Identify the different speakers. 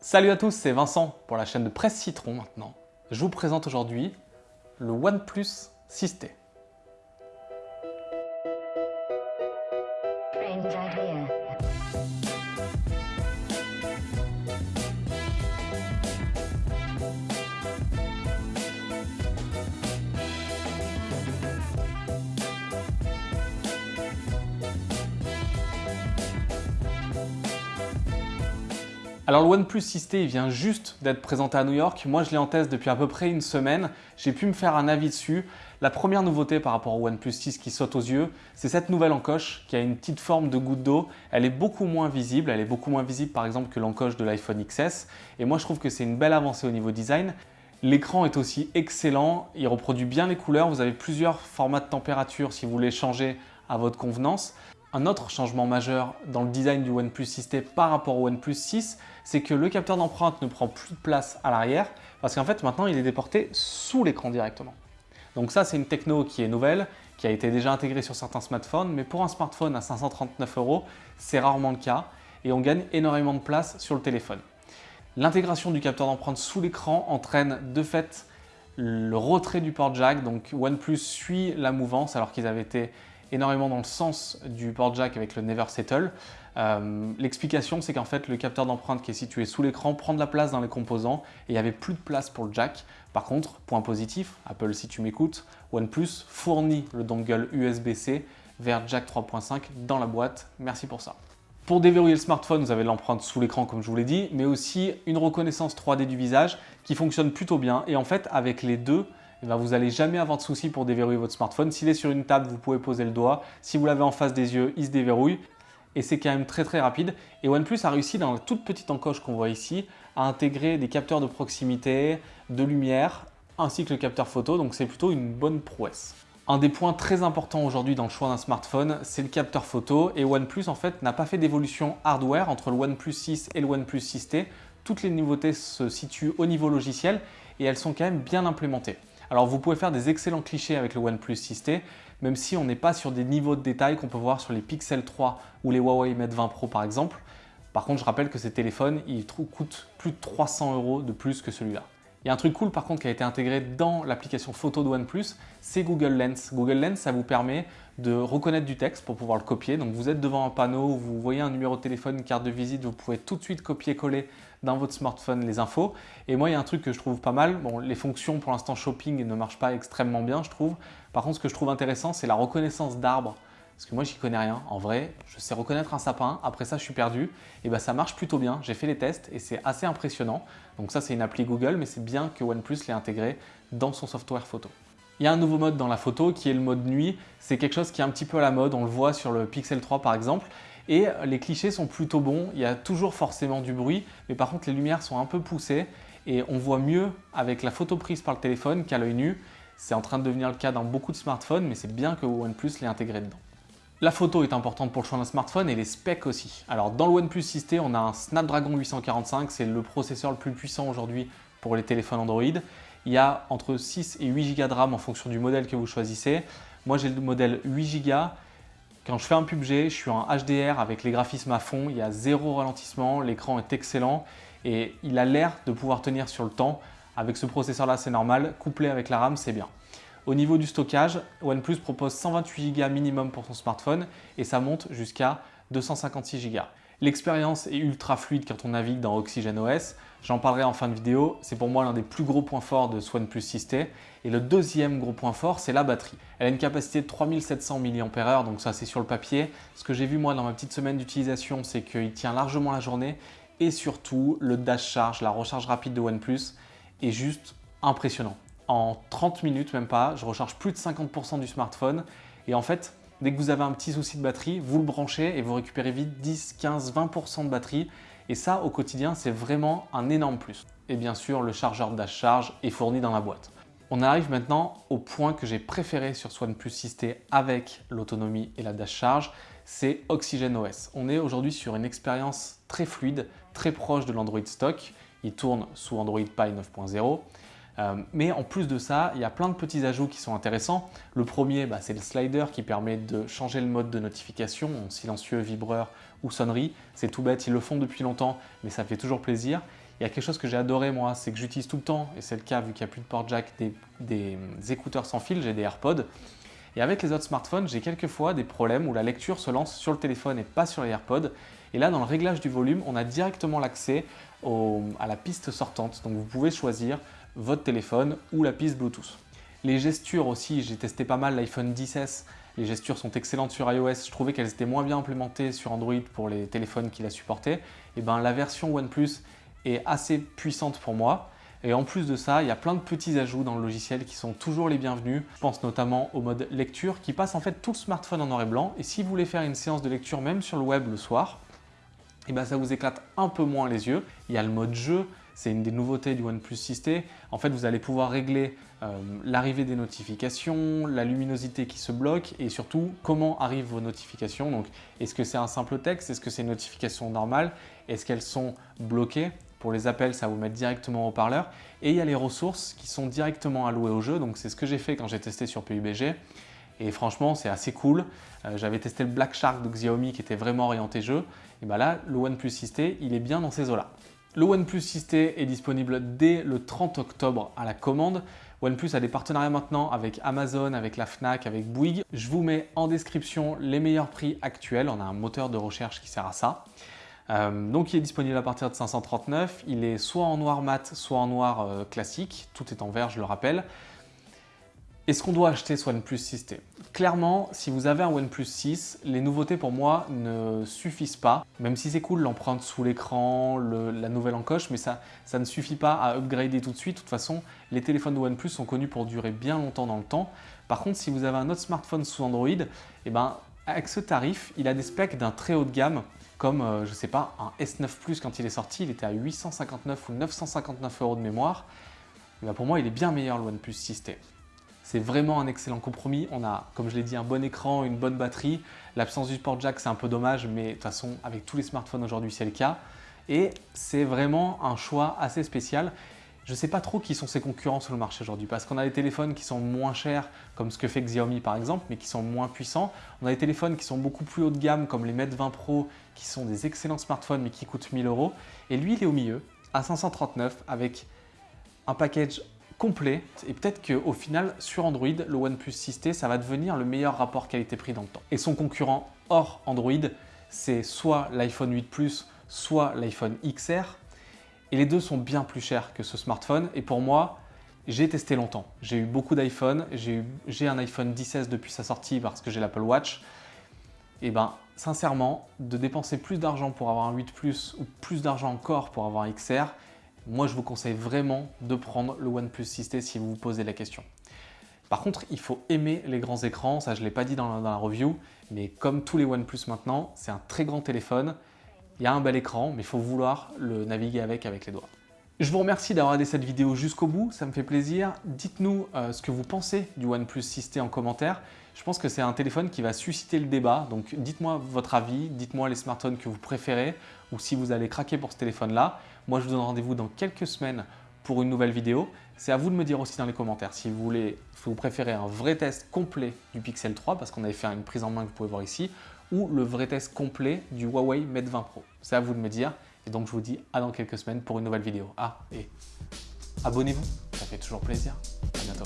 Speaker 1: Salut à tous, c'est Vincent pour la chaîne de Presse Citron maintenant. Je vous présente aujourd'hui le OnePlus 6T. Alors le OnePlus 6T il vient juste d'être présenté à New York. Moi je l'ai en test depuis à peu près une semaine. J'ai pu me faire un avis dessus. La première nouveauté par rapport au OnePlus 6 qui saute aux yeux, c'est cette nouvelle encoche qui a une petite forme de goutte d'eau. Elle est beaucoup moins visible. Elle est beaucoup moins visible par exemple que l'encoche de l'iPhone XS. Et moi je trouve que c'est une belle avancée au niveau design. L'écran est aussi excellent, il reproduit bien les couleurs, vous avez plusieurs formats de température si vous voulez changer à votre convenance. Un autre changement majeur dans le design du OnePlus 6T par rapport au OnePlus 6, c'est que le capteur d'empreinte ne prend plus de place à l'arrière parce qu'en fait maintenant il est déporté sous l'écran directement. Donc ça c'est une techno qui est nouvelle, qui a été déjà intégrée sur certains smartphones, mais pour un smartphone à 539 euros, c'est rarement le cas et on gagne énormément de place sur le téléphone. L'intégration du capteur d'empreinte sous l'écran entraîne de fait le retrait du port jack, donc OnePlus suit la mouvance alors qu'ils avaient été énormément dans le sens du port jack avec le Never Settle. Euh, L'explication, c'est qu'en fait, le capteur d'empreinte qui est situé sous l'écran prend de la place dans les composants et il n'y avait plus de place pour le jack. Par contre, point positif, Apple, si tu m'écoutes, OnePlus fournit le dongle USB-C vers jack 3.5 dans la boîte. Merci pour ça. Pour déverrouiller le smartphone, vous avez l'empreinte sous l'écran comme je vous l'ai dit, mais aussi une reconnaissance 3D du visage qui fonctionne plutôt bien. Et en fait, avec les deux, eh ben, vous n'allez jamais avoir de soucis pour déverrouiller votre smartphone. S'il est sur une table, vous pouvez poser le doigt. Si vous l'avez en face des yeux, il se déverrouille. Et c'est quand même très très rapide. Et OnePlus a réussi dans la toute petite encoche qu'on voit ici à intégrer des capteurs de proximité, de lumière, ainsi que le capteur photo. Donc c'est plutôt une bonne prouesse. Un des points très importants aujourd'hui dans le choix d'un smartphone, c'est le capteur photo. Et OnePlus en fait n'a pas fait d'évolution hardware entre le OnePlus 6 et le OnePlus 6T. Toutes les nouveautés se situent au niveau logiciel et elles sont quand même bien implémentées. Alors vous pouvez faire des excellents clichés avec le OnePlus 6T, même si on n'est pas sur des niveaux de détail qu'on peut voir sur les Pixel 3 ou les Huawei Mate 20 Pro par exemple. Par contre, je rappelle que ces téléphones, ils coûtent plus de 300 euros de plus que celui-là. Il y a un truc cool par contre qui a été intégré dans l'application photo de OnePlus, c'est Google Lens. Google Lens, ça vous permet de reconnaître du texte pour pouvoir le copier. Donc vous êtes devant un panneau, vous voyez un numéro de téléphone, une carte de visite, vous pouvez tout de suite copier-coller dans votre smartphone les infos. Et moi, il y a un truc que je trouve pas mal. Bon, les fonctions pour l'instant shopping ne marchent pas extrêmement bien, je trouve. Par contre, ce que je trouve intéressant, c'est la reconnaissance d'arbres parce que moi, j'y connais rien. En vrai, je sais reconnaître un sapin. Après ça, je suis perdu. Et ben, ça marche plutôt bien. J'ai fait les tests et c'est assez impressionnant. Donc ça, c'est une appli Google, mais c'est bien que OnePlus l'ait intégré dans son software photo. Il y a un nouveau mode dans la photo qui est le mode nuit. C'est quelque chose qui est un petit peu à la mode. On le voit sur le Pixel 3 par exemple. Et les clichés sont plutôt bons. Il y a toujours forcément du bruit, mais par contre, les lumières sont un peu poussées et on voit mieux avec la photo prise par le téléphone qu'à l'œil nu. C'est en train de devenir le cas dans beaucoup de smartphones, mais c'est bien que OnePlus l'ait intégré dedans. La photo est importante pour le choix d'un smartphone et les specs aussi. Alors dans le OnePlus 6T, on a un Snapdragon 845, c'est le processeur le plus puissant aujourd'hui pour les téléphones Android. Il y a entre 6 et 8 Go de RAM en fonction du modèle que vous choisissez. Moi j'ai le modèle 8 Go. Quand je fais un PUBG, je suis en HDR avec les graphismes à fond, il y a zéro ralentissement, l'écran est excellent et il a l'air de pouvoir tenir sur le temps. Avec ce processeur là c'est normal, couplé avec la RAM c'est bien. Au niveau du stockage, OnePlus propose 128 Go minimum pour son smartphone et ça monte jusqu'à 256 Go. L'expérience est ultra fluide quand on navigue dans OxygenOS. J'en parlerai en fin de vidéo. C'est pour moi l'un des plus gros points forts de ce OnePlus 6T. Et le deuxième gros point fort, c'est la batterie. Elle a une capacité de 3700 mAh, donc ça c'est sur le papier. Ce que j'ai vu moi dans ma petite semaine d'utilisation, c'est qu'il tient largement la journée. Et surtout, le dash charge, la recharge rapide de OnePlus, est juste impressionnant en 30 minutes, même pas, je recharge plus de 50% du smartphone. Et en fait, dès que vous avez un petit souci de batterie, vous le branchez et vous récupérez vite 10, 15, 20% de batterie. Et ça, au quotidien, c'est vraiment un énorme plus. Et bien sûr, le chargeur dash charge est fourni dans la boîte. On arrive maintenant au point que j'ai préféré sur ce OnePlus 6T avec l'autonomie et la dash charge, c'est OxygenOS. On est aujourd'hui sur une expérience très fluide, très proche de l'Android stock. Il tourne sous Android Pie 9.0 euh, mais en plus de ça, il y a plein de petits ajouts qui sont intéressants. Le premier, bah, c'est le slider qui permet de changer le mode de notification en silencieux, vibreur ou sonnerie. C'est tout bête, ils le font depuis longtemps, mais ça fait toujours plaisir. Il y a quelque chose que j'ai adoré moi, c'est que j'utilise tout le temps, et c'est le cas vu qu'il n'y a plus de port jack, des, des écouteurs sans fil, j'ai des AirPods. Et avec les autres smartphones, j'ai quelquefois des problèmes où la lecture se lance sur le téléphone et pas sur les AirPods. Et là, dans le réglage du volume, on a directement l'accès à la piste sortante. Donc vous pouvez choisir votre téléphone ou la piste Bluetooth. Les gestures aussi, j'ai testé pas mal l'iPhone 10S. Les gestures sont excellentes sur iOS. Je trouvais qu'elles étaient moins bien implémentées sur Android pour les téléphones qui la supportaient. Et ben la version OnePlus est assez puissante pour moi. Et en plus de ça, il y a plein de petits ajouts dans le logiciel qui sont toujours les bienvenus. Je pense notamment au mode lecture qui passe en fait tout le smartphone en noir et blanc. Et si vous voulez faire une séance de lecture même sur le web le soir, et eh ben ça vous éclate un peu moins les yeux. Il y a le mode jeu, c'est une des nouveautés du OnePlus 6T. En fait, vous allez pouvoir régler euh, l'arrivée des notifications, la luminosité qui se bloque et surtout comment arrivent vos notifications. Donc, est-ce que c'est un simple texte? Est-ce que c'est une notification normale? Est-ce qu'elles sont bloquées? Pour les appels, ça vous mettre directement au parleur. Et il y a les ressources qui sont directement allouées au jeu. Donc c'est ce que j'ai fait quand j'ai testé sur PUBG. Et franchement, c'est assez cool. Euh, j'avais testé le Black Shark de Xiaomi qui était vraiment orienté jeu. Et bien là, le OnePlus 6T, il est bien dans ces eaux-là. Le OnePlus 6T est disponible dès le 30 octobre à la commande. OnePlus a des partenariats maintenant avec Amazon, avec la FNAC, avec Bouygues. Je vous mets en description les meilleurs prix actuels. On a un moteur de recherche qui sert à ça. Euh, donc il est disponible à partir de 539. Il est soit en noir mat, soit en noir euh, classique. Tout est en vert, je le rappelle. Est-ce qu'on doit acheter ce OnePlus 6T Clairement, si vous avez un OnePlus 6, les nouveautés pour moi ne suffisent pas. Même si c'est cool l'empreinte sous l'écran, la nouvelle encoche, mais ça, ne suffit pas à upgrader tout de suite. De toute façon, les téléphones de OnePlus sont connus pour durer bien longtemps dans le temps. Par contre, si vous avez un autre smartphone sous Android, eh ben, avec ce tarif, il a des specs d'un très haut de gamme comme, euh, je sais pas, un S9 Plus quand il est sorti, il était à 859 ou 959 euros de mémoire. Ben, pour moi, il est bien meilleur le OnePlus 6T. C'est vraiment un excellent compromis. On a, comme je l'ai dit, un bon écran, une bonne batterie. L'absence du port jack, c'est un peu dommage, mais de toute façon, avec tous les smartphones aujourd'hui, c'est le cas. Et c'est vraiment un choix assez spécial. Je ne sais pas trop qui sont ses concurrents sur le marché aujourd'hui parce qu'on a des téléphones qui sont moins chers comme ce que fait Xiaomi par exemple mais qui sont moins puissants. On a des téléphones qui sont beaucoup plus haut de gamme comme les Mate 20 Pro qui sont des excellents smartphones mais qui coûtent 1000 euros. Et lui il est au milieu à 539 avec un package complet et peut-être qu'au final sur Android le OnePlus 6T ça va devenir le meilleur rapport qualité-prix dans le temps. Et son concurrent hors Android c'est soit l'iPhone 8 Plus soit l'iPhone XR et les deux sont bien plus chers que ce smartphone. Et pour moi, j'ai testé longtemps. J'ai eu beaucoup d'iPhone. J'ai un iPhone 16 depuis sa sortie parce que j'ai l'Apple Watch. Et ben, sincèrement, de dépenser plus d'argent pour avoir un 8 Plus ou plus d'argent encore pour avoir un XR, moi je vous conseille vraiment de prendre le OnePlus 6T si vous vous posez la question. Par contre, il faut aimer les grands écrans, ça je ne l'ai pas dit dans la review, mais comme tous les OnePlus maintenant, c'est un très grand téléphone il y a un bel écran, mais il faut vouloir le naviguer avec avec les doigts. Je vous remercie d'avoir regardé cette vidéo jusqu'au bout, ça me fait plaisir. Dites-nous euh, ce que vous pensez du OnePlus 6T en commentaire. Je pense que c'est un téléphone qui va susciter le débat, donc dites-moi votre avis, dites-moi les smartphones que vous préférez ou si vous allez craquer pour ce téléphone-là. Moi, je vous donne rendez-vous dans quelques semaines pour une nouvelle vidéo. C'est à vous de me dire aussi dans les commentaires si vous voulez, si vous préférez un vrai test complet du Pixel 3 parce qu'on avait fait une prise en main que vous pouvez voir ici ou le vrai test complet du Huawei Mate 20 Pro. C'est à vous de me dire. Et donc je vous dis à dans quelques semaines pour une nouvelle vidéo. Ah, et abonnez-vous, ça fait toujours plaisir. À bientôt.